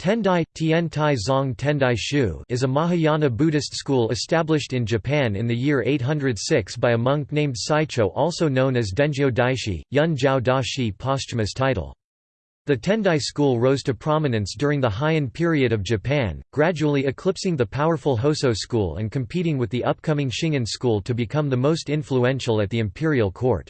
Tendai, Tien Tai Zong Tendai Shu is a Mahayana Buddhist school established in Japan in the year 806 by a monk named Saicho also known as Dengyo Daishi, Yun Jiao Da Shi posthumous title. The Tendai school rose to prominence during the Heian period of Japan, gradually eclipsing the powerful Hoso school and competing with the upcoming Shingon school to become the most influential at the imperial court.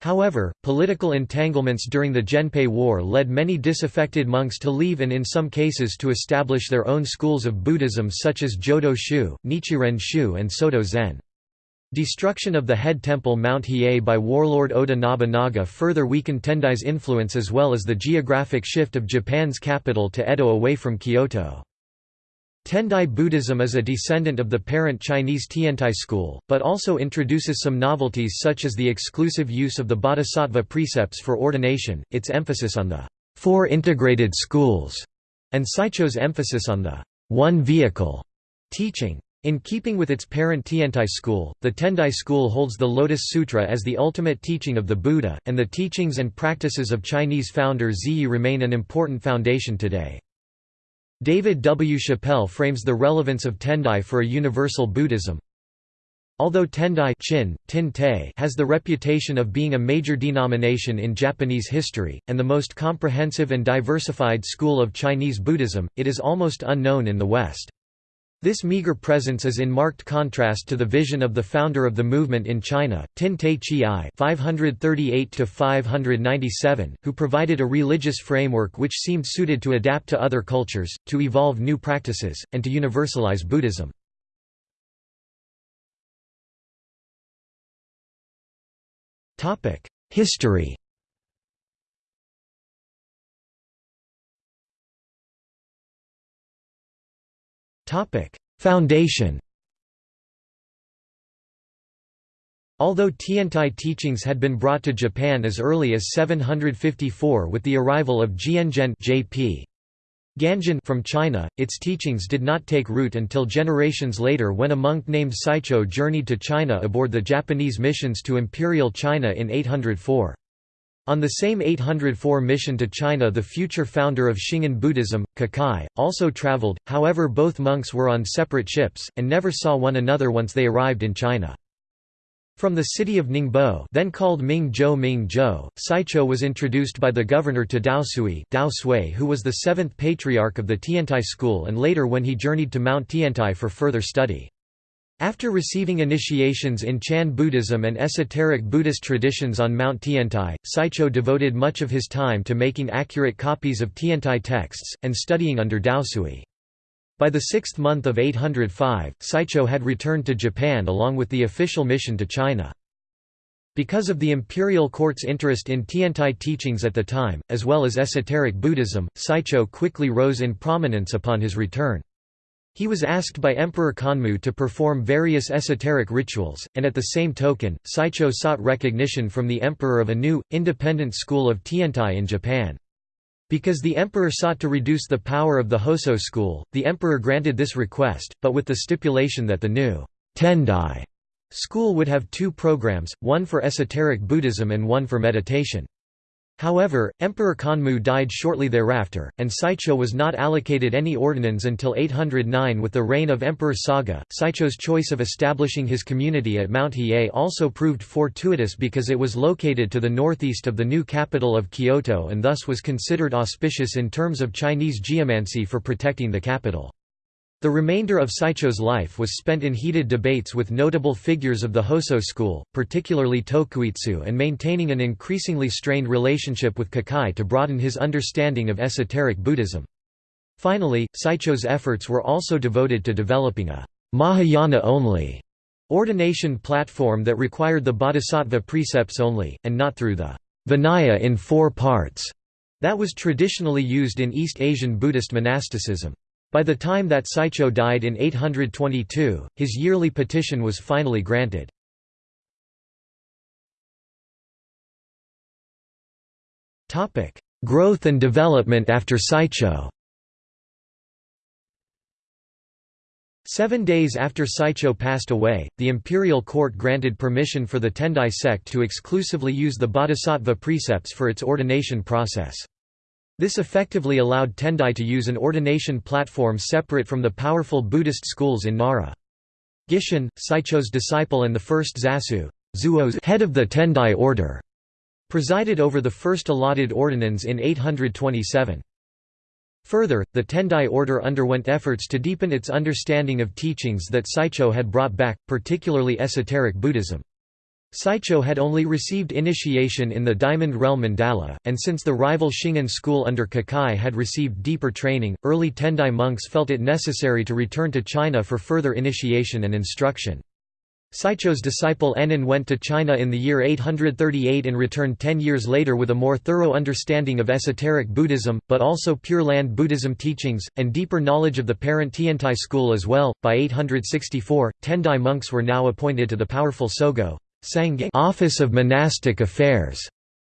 However, political entanglements during the Genpei War led many disaffected monks to leave and in some cases to establish their own schools of Buddhism such as Jodo Shu, Nichiren Shu and Soto Zen. Destruction of the head temple Mount Hiei by warlord Oda Nobunaga further weakened Tendai's influence as well as the geographic shift of Japan's capital to Edo away from Kyoto. Tendai Buddhism is a descendant of the parent Chinese Tiantai school, but also introduces some novelties such as the exclusive use of the bodhisattva precepts for ordination, its emphasis on the four integrated schools, and Saicho's emphasis on the one vehicle teaching. In keeping with its parent Tiantai school, the Tendai school holds the Lotus Sutra as the ultimate teaching of the Buddha, and the teachings and practices of Chinese founder Zhiyi remain an important foundation today. David W. Chappell frames the relevance of Tendai for a universal Buddhism. Although Tendai Chin, Tin has the reputation of being a major denomination in Japanese history, and the most comprehensive and diversified school of Chinese Buddhism, it is almost unknown in the West. This meager presence is in marked contrast to the vision of the founder of the movement in China, Tin Tai Chi (538–597), who provided a religious framework which seemed suited to adapt to other cultures, to evolve new practices, and to universalize Buddhism. Topic: History. Topic: Foundation. Although Tiantai teachings had been brought to Japan as early as 754 with the arrival of Jianzhen J.P. Ganjin from China, its teachings did not take root until generations later when a monk named Saicho journeyed to China aboard the Japanese missions to Imperial China in 804. On the same 804 mission to China the future founder of Shingon Buddhism, Kukai, also traveled, however both monks were on separate ships, and never saw one another once they arrived in China. From the city of Ningbo then called Ming-zhou Ming-zhou, Saicho was introduced by the governor to Dao Sui Dao Sui who was the seventh patriarch of the Tiantai school and later when he journeyed to Mount Tiantai for further study. After receiving initiations in Chan Buddhism and esoteric Buddhist traditions on Mount Tiantai, Saicho devoted much of his time to making accurate copies of Tiantai texts, and studying under Daosui. By the sixth month of 805, Saicho had returned to Japan along with the official mission to China. Because of the imperial court's interest in Tiantai teachings at the time, as well as esoteric Buddhism, Saicho quickly rose in prominence upon his return. He was asked by Emperor Kanmu to perform various esoteric rituals, and at the same token, Saicho sought recognition from the emperor of a new, independent school of Tiantai in Japan. Because the emperor sought to reduce the power of the Hoso school, the emperor granted this request, but with the stipulation that the new Tendai school would have two programs, one for esoteric Buddhism and one for meditation. However, Emperor Kanmu died shortly thereafter, and Saicho was not allocated any ordinands until 809 with the reign of Emperor Saga. Saicho's choice of establishing his community at Mount Hiei also proved fortuitous because it was located to the northeast of the new capital of Kyoto and thus was considered auspicious in terms of Chinese geomancy for protecting the capital. The remainder of Saicho's life was spent in heated debates with notable figures of the Hoso school, particularly Tokuitsu and maintaining an increasingly strained relationship with Kukai to broaden his understanding of esoteric Buddhism. Finally, Saicho's efforts were also devoted to developing a Mahayana-only ordination platform that required the bodhisattva precepts only, and not through the Vinaya in four parts that was traditionally used in East Asian Buddhist monasticism. By the time that Saicho died in 822, his yearly petition was finally granted. Growth and development after Saicho Seven days after Saicho passed away, the imperial court granted permission for the Tendai sect to exclusively use the bodhisattva precepts for its ordination process. This effectively allowed Tendai to use an ordination platform separate from the powerful Buddhist schools in Nara. Gishin, Saicho's disciple and the first Zasu Zuo's head of the Tendai order, presided over the first allotted ordinance in 827. Further, the Tendai order underwent efforts to deepen its understanding of teachings that Saicho had brought back, particularly esoteric Buddhism. Saicho had only received initiation in the Diamond Realm mandala, and since the rival Shingon school under Kukai had received deeper training, early Tendai monks felt it necessary to return to China for further initiation and instruction. Saicho's disciple Ennin went to China in the year 838 and returned ten years later with a more thorough understanding of esoteric Buddhism, but also Pure Land Buddhism teachings, and deeper knowledge of the parent Tiantai school as well. By 864, Tendai monks were now appointed to the powerful Sogo office of monastic affairs,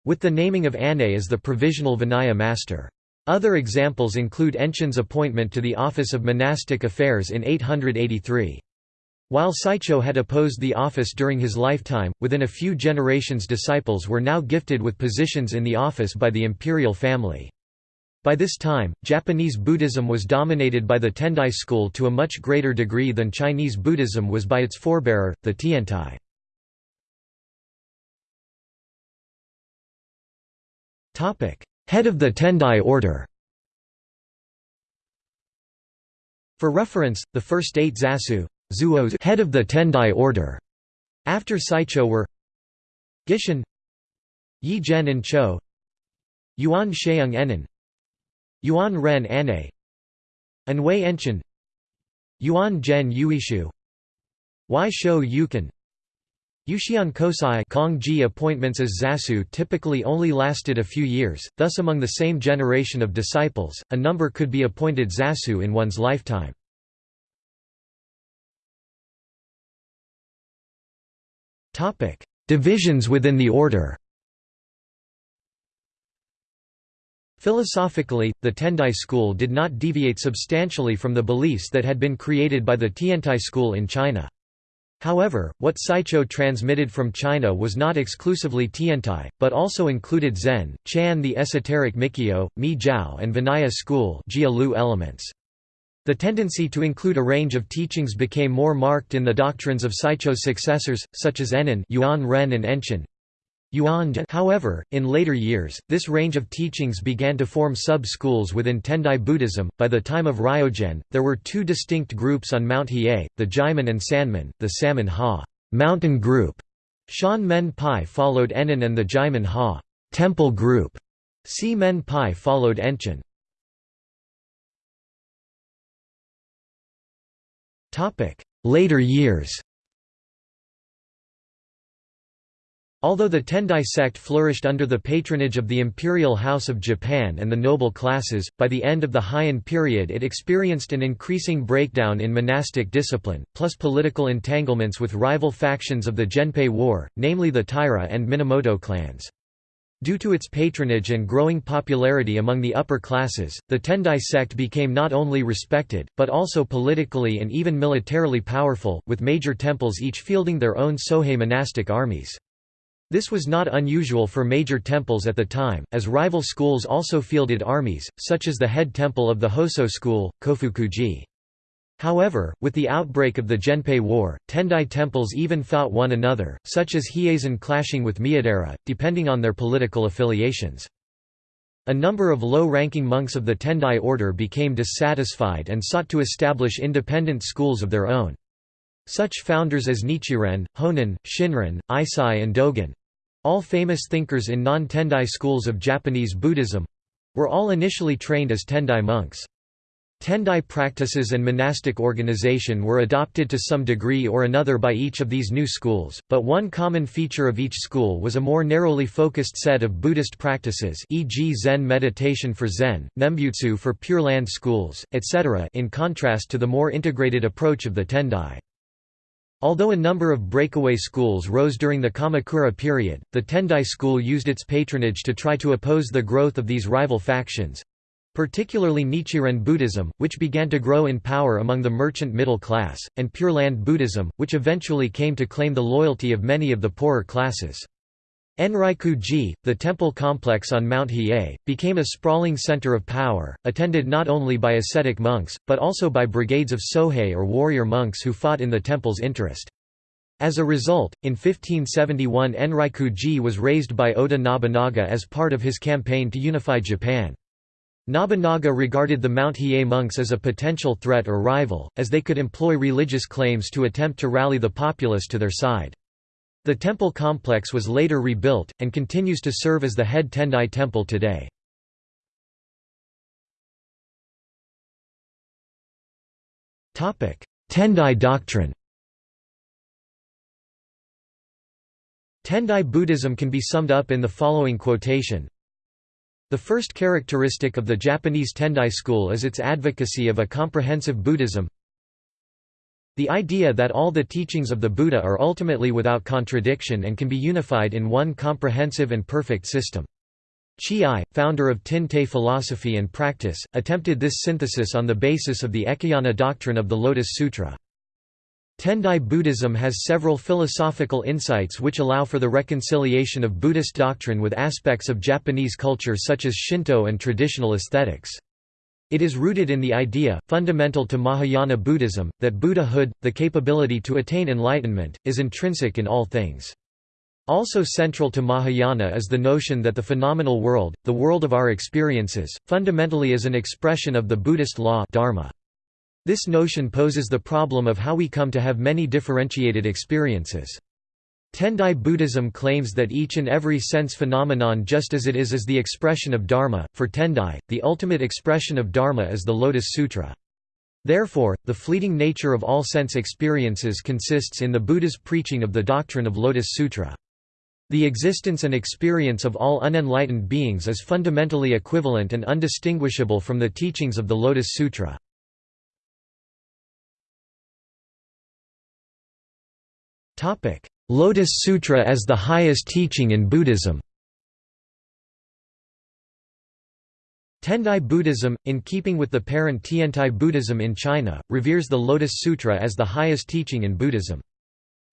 with the naming of Anne as the provisional Vinaya master. Other examples include Enchin's appointment to the office of monastic affairs in 883. While Saicho had opposed the office during his lifetime, within a few generations disciples were now gifted with positions in the office by the imperial family. By this time, Japanese Buddhism was dominated by the Tendai school to a much greater degree than Chinese Buddhism was by its forebearer, the Tiantai. Head of the Tendai order For reference, the first eight Zasu, Zuo's head of the Tendai order. After Saicho were Gishin Yi Zhen and Cho Yuan Sheung Ennin Yuan Ren Ane Anwei Enchin Yuan Zhen Yuishu Y Shou Yukin Yuxian Kosai Kongji appointments as Zasu typically only lasted a few years, thus among the same generation of disciples, a number could be appointed Zasu in one's lifetime. Divisions within the order Philosophically, the Tendai school did not deviate substantially from the beliefs that had been created by the Tiantai school in China. However, what Saicho transmitted from China was not exclusively Tiantai, but also included Zen, Chan the esoteric Mikkyo, Mi Jiao and Vinaya school elements. The tendency to include a range of teachings became more marked in the doctrines of Saicho's successors, such as Ennin Yuan Ren and Enchin. However, in later years, this range of teachings began to form sub-schools within Tendai Buddhism. By the time of Ryogen, there were two distinct groups on Mount Hiei, the Jaimin and Sanmin, the Sanmon Ha mountain group. Shan Men Pai followed Ennin and the Jaimin Ha temple group. Si Men Pai followed Enchin. Later years Although the Tendai sect flourished under the patronage of the imperial house of Japan and the noble classes, by the end of the Heian period it experienced an increasing breakdown in monastic discipline, plus political entanglements with rival factions of the Genpei War, namely the Taira and Minamoto clans. Due to its patronage and growing popularity among the upper classes, the Tendai sect became not only respected, but also politically and even militarily powerful, with major temples each fielding their own Sohei monastic armies. This was not unusual for major temples at the time, as rival schools also fielded armies, such as the head temple of the Hoso school, Kofukuji. However, with the outbreak of the Genpei War, Tendai temples even fought one another, such as Hieizan clashing with Miidera, depending on their political affiliations. A number of low-ranking monks of the Tendai order became dissatisfied and sought to establish independent schools of their own. Such founders as Nichiren, Honen, Shinran, Eisai and Dogen—all famous thinkers in non-Tendai schools of Japanese Buddhism—were all initially trained as Tendai monks. Tendai practices and monastic organization were adopted to some degree or another by each of these new schools, but one common feature of each school was a more narrowly focused set of Buddhist practices e.g. Zen meditation for Zen, Nembutsu for Pure Land schools, etc. in contrast to the more integrated approach of the Tendai. Although a number of breakaway schools rose during the Kamakura period, the Tendai school used its patronage to try to oppose the growth of these rival factions, particularly Nichiren Buddhism, which began to grow in power among the merchant middle class, and Pure Land Buddhism, which eventually came to claim the loyalty of many of the poorer classes. Enryaku-ji, the temple complex on Mount Hiei, became a sprawling center of power, attended not only by ascetic monks, but also by brigades of sohei or warrior monks who fought in the temple's interest. As a result, in 1571 Enryaku-ji was razed by Oda Nobunaga as part of his campaign to unify Japan. Nobunaga regarded the Mount Hiei monks as a potential threat or rival, as they could employ religious claims to attempt to rally the populace to their side. The temple complex was later rebuilt, and continues to serve as the head Tendai temple today. Tendai doctrine. Tendai Buddhism can be summed up in the following quotation. The first characteristic of the Japanese Tendai school is its advocacy of a comprehensive Buddhism the idea that all the teachings of the Buddha are ultimately without contradiction and can be unified in one comprehensive and perfect system. Chi, founder of Tin-Tei philosophy and practice, attempted this synthesis on the basis of the Ekayana doctrine of the Lotus Sutra. Tendai Buddhism has several philosophical insights which allow for the reconciliation of Buddhist doctrine with aspects of Japanese culture such as Shinto and traditional aesthetics. It is rooted in the idea, fundamental to Mahayana Buddhism, that Buddhahood, the capability to attain enlightenment, is intrinsic in all things. Also central to Mahayana is the notion that the phenomenal world, the world of our experiences, fundamentally is an expression of the Buddhist law dharma. This notion poses the problem of how we come to have many differentiated experiences. Tendai Buddhism claims that each and every sense phenomenon just as it is is the expression of Dharma. For Tendai, the ultimate expression of Dharma is the Lotus Sutra. Therefore, the fleeting nature of all sense experiences consists in the Buddha's preaching of the doctrine of Lotus Sutra. The existence and experience of all unenlightened beings is fundamentally equivalent and undistinguishable from the teachings of the Lotus Sutra. Topic: Lotus Sutra as the highest teaching in Buddhism Tendai Buddhism, in keeping with the parent Tiantai Buddhism in China, reveres the Lotus Sutra as the highest teaching in Buddhism.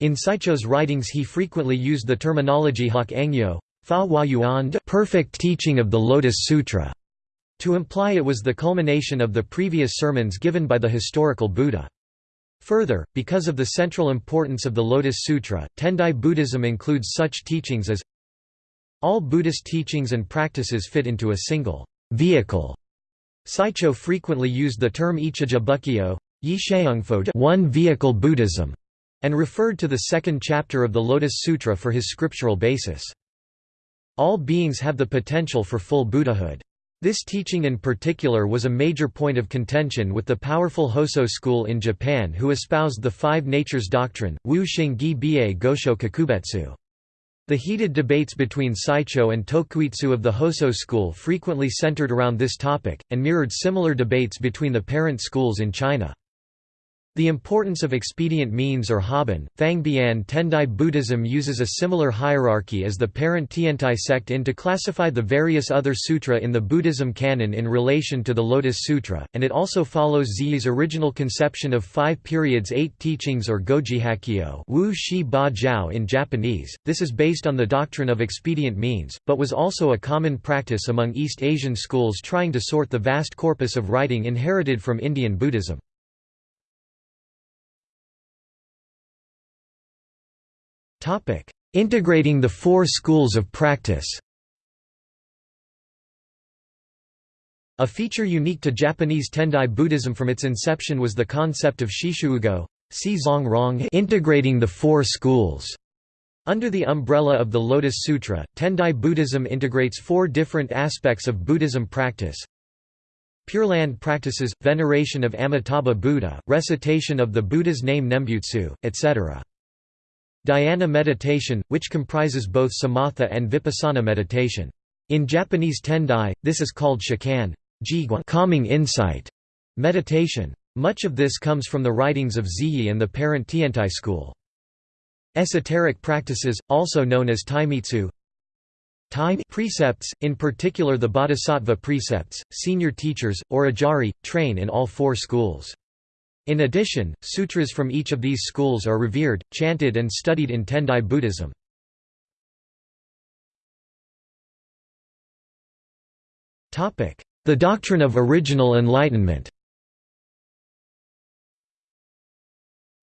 In Saicho's writings he frequently used the terminology Hak Engyo, Fa Yuan perfect teaching of the Lotus Sutra, to imply it was the culmination of the previous sermons given by the historical Buddha. Further, because of the central importance of the Lotus Sutra, Tendai Buddhism includes such teachings as all Buddhist teachings and practices fit into a single vehicle. Saicho frequently used the term Ichija Bukkyo, one vehicle Buddhism, and referred to the second chapter of the Lotus Sutra for his scriptural basis. All beings have the potential for full Buddhahood. This teaching in particular was a major point of contention with the powerful Hosso school in Japan who espoused the Five Natures doctrine, Wu Shingi Bie Gosho Kakubetsu. The heated debates between Saicho and Tokuitsu of the Hosso school frequently centered around this topic, and mirrored similar debates between the parent schools in China. The importance of expedient means or Haban, Fangbian Tendai Buddhism uses a similar hierarchy as the parent Tiantai sect in to classify the various other sutra in the Buddhism canon in relation to the Lotus Sutra, and it also follows Zhiyi's original conception of five periods eight teachings or Goji Wu Shi Ba Jiao in Japanese. This is based on the doctrine of expedient means, but was also a common practice among East Asian schools trying to sort the vast corpus of writing inherited from Indian Buddhism. Integrating the four schools of practice A feature unique to Japanese Tendai Buddhism from its inception was the concept of Shishuugo integrating the four schools. Under the umbrella of the Lotus Sutra, Tendai Buddhism integrates four different aspects of Buddhism practice. Pure Land practices, veneration of Amitabha Buddha, recitation of the Buddha's name Nembutsu, etc. Dhyana meditation, which comprises both samatha and vipassana meditation. In Japanese Tendai, this is called shikan calming insight meditation. Much of this comes from the writings of Zhiyi and the parent Tiantai school. Esoteric practices, also known as taimitsu time precepts, in particular the bodhisattva precepts, senior teachers, or ajari, train in all four schools. In addition, sutras from each of these schools are revered, chanted and studied in Tendai Buddhism. The doctrine of original enlightenment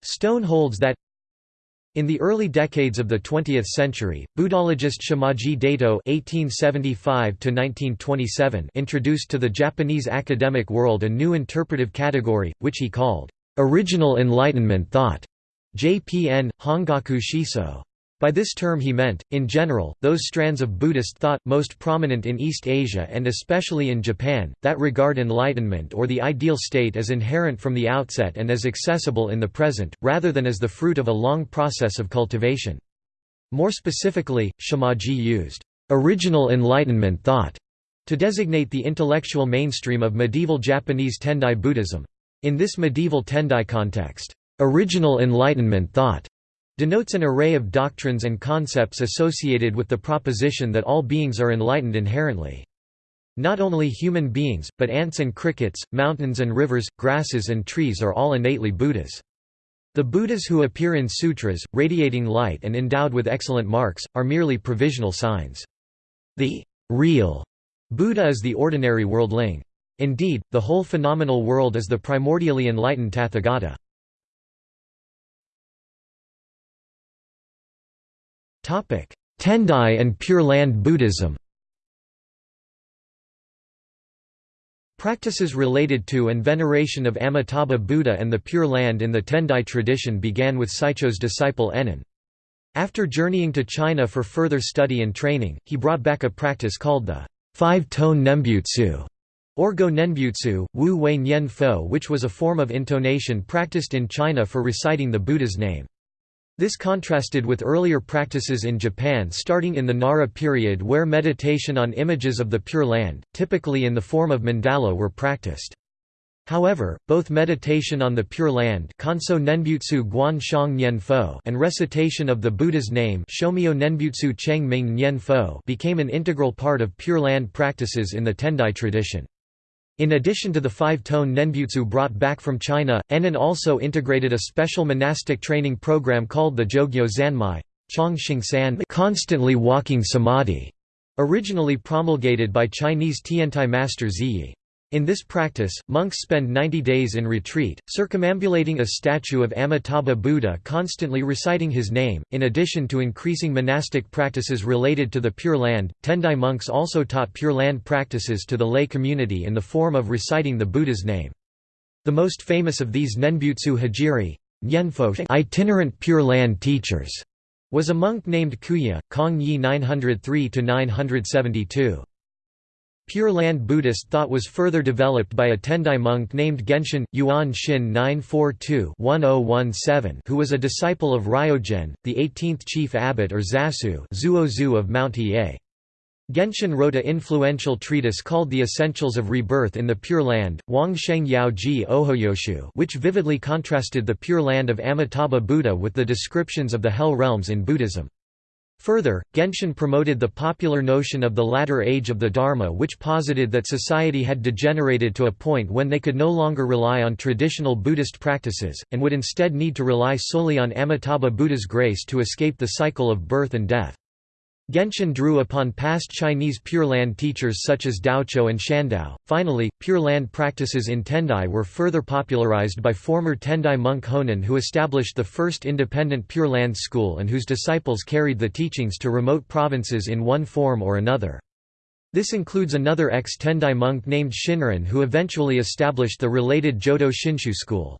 Stone holds that in the early decades of the 20th century, Buddhologist Shimaji Daito (1875–1927) introduced to the Japanese academic world a new interpretive category, which he called "original Enlightenment thought." JPN Hongaku Shiso. By this term he meant, in general, those strands of Buddhist thought, most prominent in East Asia and especially in Japan, that regard enlightenment or the ideal state as inherent from the outset and as accessible in the present, rather than as the fruit of a long process of cultivation. More specifically, Shimaji used, "...original Enlightenment thought", to designate the intellectual mainstream of medieval Japanese Tendai Buddhism. In this medieval Tendai context, "...original Enlightenment thought", denotes an array of doctrines and concepts associated with the proposition that all beings are enlightened inherently. Not only human beings, but ants and crickets, mountains and rivers, grasses and trees are all innately Buddhas. The Buddhas who appear in sutras, radiating light and endowed with excellent marks, are merely provisional signs. The real Buddha is the ordinary worldling. Indeed, the whole phenomenal world is the primordially enlightened Tathagata. Tendai and Pure Land Buddhism Practices related to and veneration of Amitabha Buddha and the Pure Land in the Tendai tradition began with Saicho's disciple Ennin. After journeying to China for further study and training, he brought back a practice called the five-tone Nembutsu, or Go Nenbutsu, Wu Wei Nyen Fo which was a form of intonation practiced in China for reciting the Buddha's name. This contrasted with earlier practices in Japan starting in the Nara period where meditation on images of the Pure Land, typically in the form of mandala were practiced. However, both meditation on the Pure Land and recitation of the Buddha's name became an integral part of Pure Land practices in the Tendai tradition. In addition to the five-tone Nenbutsu brought back from China, Ennin also integrated a special monastic training program called the Jogyo Zanmai constantly walking samadhi, originally promulgated by Chinese Tiantai master Zhiyi. In this practice, monks spend 90 days in retreat, circumambulating a statue of Amitabha Buddha constantly reciting his name. In addition to increasing monastic practices related to the Pure Land, Tendai monks also taught Pure Land practices to the lay community in the form of reciting the Buddha's name. The most famous of these Nenbutsu Hijiri itinerant Pure Land teachers was a monk named Kuya, Kong Yi 903–972. Pure Land Buddhist thought was further developed by a Tendai monk named Genshin, Yuan Shin 942-1017 who was a disciple of Ryogen, the 18th chief abbot or Zasu Zuozu of Mount Hiei. Genshin wrote a influential treatise called The Essentials of Rebirth in the Pure Land, Wang Sheng Yao Ji Ojoyoshu which vividly contrasted the Pure Land of Amitabha Buddha with the descriptions of the Hell realms in Buddhism. Further, Genshin promoted the popular notion of the latter age of the Dharma which posited that society had degenerated to a point when they could no longer rely on traditional Buddhist practices, and would instead need to rely solely on Amitabha Buddha's grace to escape the cycle of birth and death. Genshin drew upon past Chinese Pure Land teachers such as Daocho and Shandao. Finally, Pure Land practices in Tendai were further popularized by former Tendai monk Honen who established the first independent Pure Land school and whose disciples carried the teachings to remote provinces in one form or another. This includes another ex-Tendai monk named Shinran who eventually established the related Jodo Shinshu school.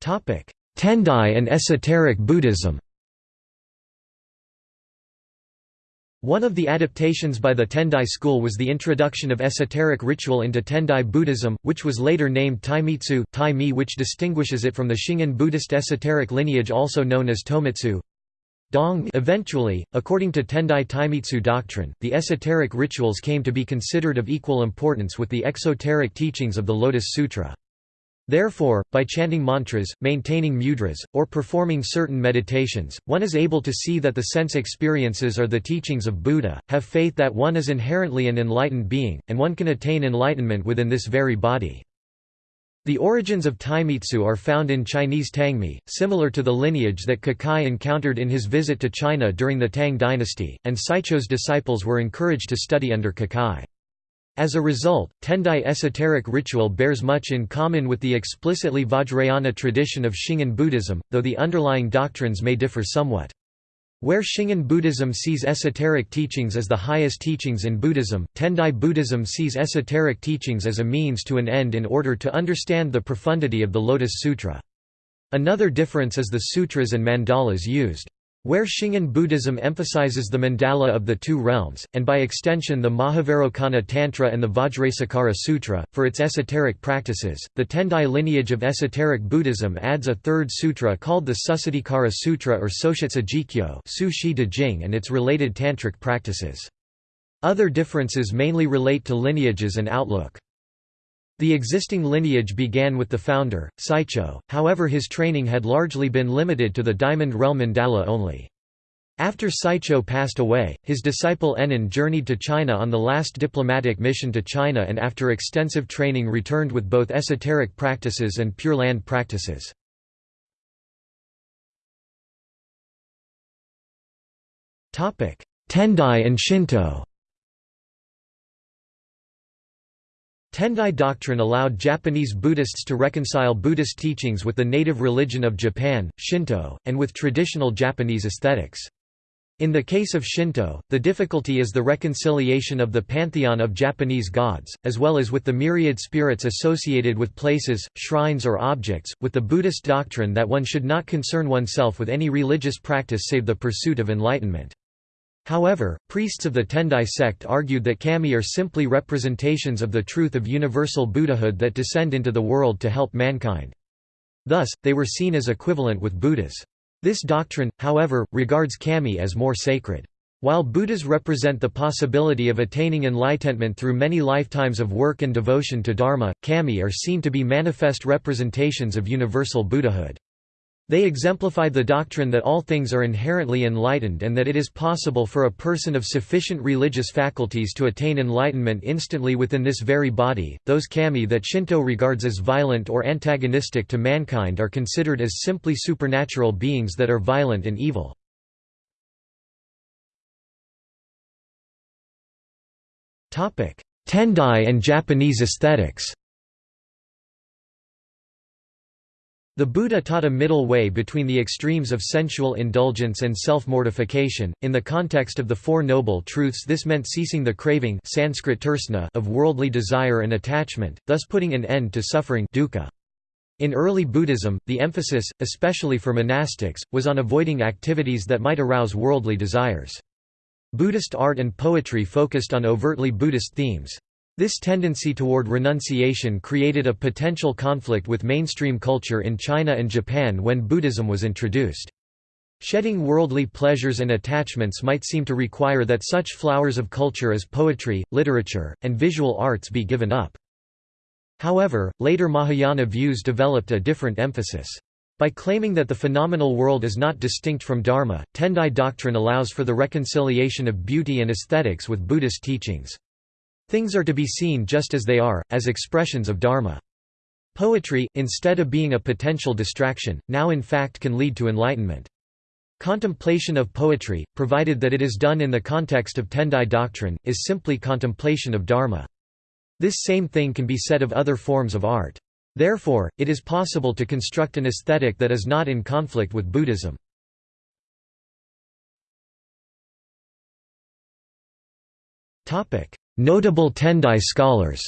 Topic Tendai and esoteric Buddhism One of the adaptations by the Tendai school was the introduction of esoteric ritual into Tendai Buddhism, which was later named Taimitsu, Tai which distinguishes it from the Shingon Buddhist esoteric lineage also known as Tomitsu. Dong Eventually, according to Tendai Taimitsu doctrine, the esoteric rituals came to be considered of equal importance with the exoteric teachings of the Lotus Sutra. Therefore, by chanting mantras, maintaining mudras, or performing certain meditations, one is able to see that the sense experiences are the teachings of Buddha, have faith that one is inherently an enlightened being, and one can attain enlightenment within this very body. The origins of Taimitsu are found in Chinese Tangmi, similar to the lineage that Kukai encountered in his visit to China during the Tang dynasty, and Saicho's disciples were encouraged to study under Kukai. As a result, Tendai esoteric ritual bears much in common with the explicitly Vajrayana tradition of Shingon Buddhism, though the underlying doctrines may differ somewhat. Where Shingon Buddhism sees esoteric teachings as the highest teachings in Buddhism, Tendai Buddhism sees esoteric teachings as a means to an end in order to understand the profundity of the Lotus Sutra. Another difference is the sutras and mandalas used. Where Shingon Buddhism emphasizes the mandala of the two realms, and by extension the Mahavairocana Tantra and the Vajrasekhara Sutra, for its esoteric practices, the Tendai lineage of esoteric Buddhism adds a third sutra called the Susiddhikara Sutra or Soshitsa Jikyo and its related tantric practices. Other differences mainly relate to lineages and outlook. The existing lineage began with the founder, Saicho, however his training had largely been limited to the Diamond Realm Mandala only. After Saicho passed away, his disciple Ennin journeyed to China on the last diplomatic mission to China and after extensive training returned with both esoteric practices and Pure Land practices. Tendai and Shinto Tendai doctrine allowed Japanese Buddhists to reconcile Buddhist teachings with the native religion of Japan, Shinto, and with traditional Japanese aesthetics. In the case of Shinto, the difficulty is the reconciliation of the pantheon of Japanese gods, as well as with the myriad spirits associated with places, shrines or objects, with the Buddhist doctrine that one should not concern oneself with any religious practice save the pursuit of enlightenment. However, priests of the Tendai sect argued that kami are simply representations of the truth of universal Buddhahood that descend into the world to help mankind. Thus, they were seen as equivalent with Buddhas. This doctrine, however, regards kami as more sacred. While Buddhas represent the possibility of attaining enlightenment through many lifetimes of work and devotion to Dharma, kami are seen to be manifest representations of universal Buddhahood. They exemplify the doctrine that all things are inherently enlightened and that it is possible for a person of sufficient religious faculties to attain enlightenment instantly within this very body. Those kami that Shinto regards as violent or antagonistic to mankind are considered as simply supernatural beings that are violent and evil. Tendai and Japanese aesthetics The Buddha taught a middle way between the extremes of sensual indulgence and self-mortification. In the context of the Four Noble Truths this meant ceasing the craving Sanskrit tursna of worldly desire and attachment, thus putting an end to suffering dukkha. In early Buddhism, the emphasis, especially for monastics, was on avoiding activities that might arouse worldly desires. Buddhist art and poetry focused on overtly Buddhist themes. This tendency toward renunciation created a potential conflict with mainstream culture in China and Japan when Buddhism was introduced. Shedding worldly pleasures and attachments might seem to require that such flowers of culture as poetry, literature, and visual arts be given up. However, later Mahayana views developed a different emphasis. By claiming that the phenomenal world is not distinct from Dharma, Tendai doctrine allows for the reconciliation of beauty and aesthetics with Buddhist teachings. Things are to be seen just as they are, as expressions of Dharma. Poetry, instead of being a potential distraction, now in fact can lead to enlightenment. Contemplation of poetry, provided that it is done in the context of Tendai doctrine, is simply contemplation of Dharma. This same thing can be said of other forms of art. Therefore, it is possible to construct an aesthetic that is not in conflict with Buddhism. Notable Tendai scholars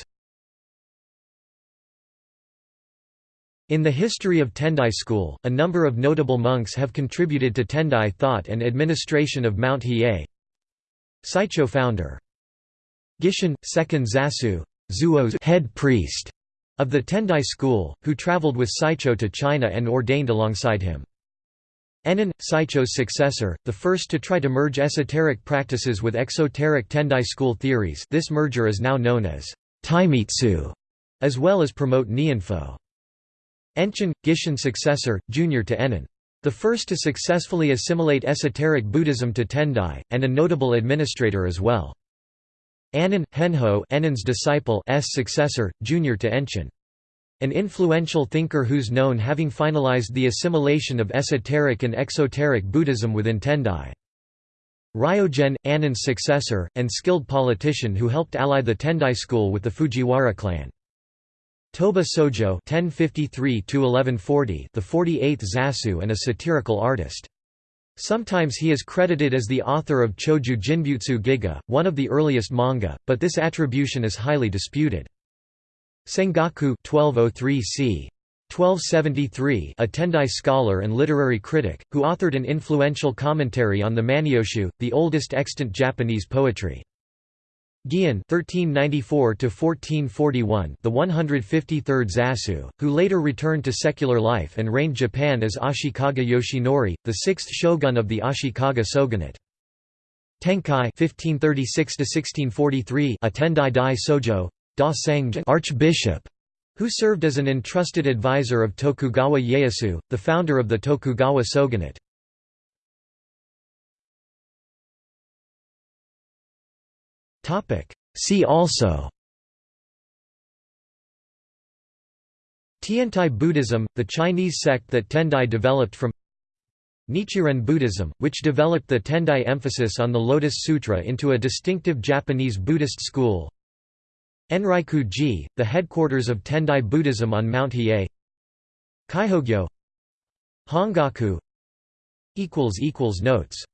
In the history of Tendai school, a number of notable monks have contributed to Tendai thought and administration of Mount Hiei. Saicho founder. Gishin, second Zasu Zuo's head priest of the Tendai school, who traveled with Saicho to China and ordained alongside him. Ennin, Saicho's successor, the first to try to merge esoteric practices with exoteric Tendai school theories this merger is now known as Taimitsu, as well as promote Nianfo. Enchin, Gishin's successor, junior to Ennin. The first to successfully assimilate esoteric Buddhism to Tendai, and a notable administrator as well. Annin, Henho Ennin's disciple S successor, junior to Enchin. An influential thinker who's known having finalized the assimilation of esoteric and exoteric Buddhism within Tendai. Ryogen, Annan's successor, and skilled politician who helped ally the Tendai school with the Fujiwara clan. Toba Sojo (1053–1140), the 48th Zasu, and a satirical artist. Sometimes he is credited as the author of Choju Jinbutsu Giga, one of the earliest manga, but this attribution is highly disputed. Sengaku 1203 c. 1273 a Tendai scholar and literary critic, who authored an influential commentary on the Manyoshu, the oldest extant Japanese poetry. Gian (1394–1441), the 153rd Zasu, who later returned to secular life and reigned Japan as Ashikaga Yoshinori, the sixth shogun of the Ashikaga shogunate. Tenkai (1536–1643), a Tendai Dai Sojo, Archbishop, who served as an entrusted advisor of Tokugawa Ieyasu, the founder of the Tokugawa shogunate. See also Tiantai Buddhism, the Chinese sect that Tendai developed from Nichiren Buddhism, which developed the Tendai emphasis on the Lotus Sutra into a distinctive Japanese Buddhist school Enryaku-ji, the headquarters of Tendai Buddhism on Mount Hiei. Kaihogyo. Hongaku. Notes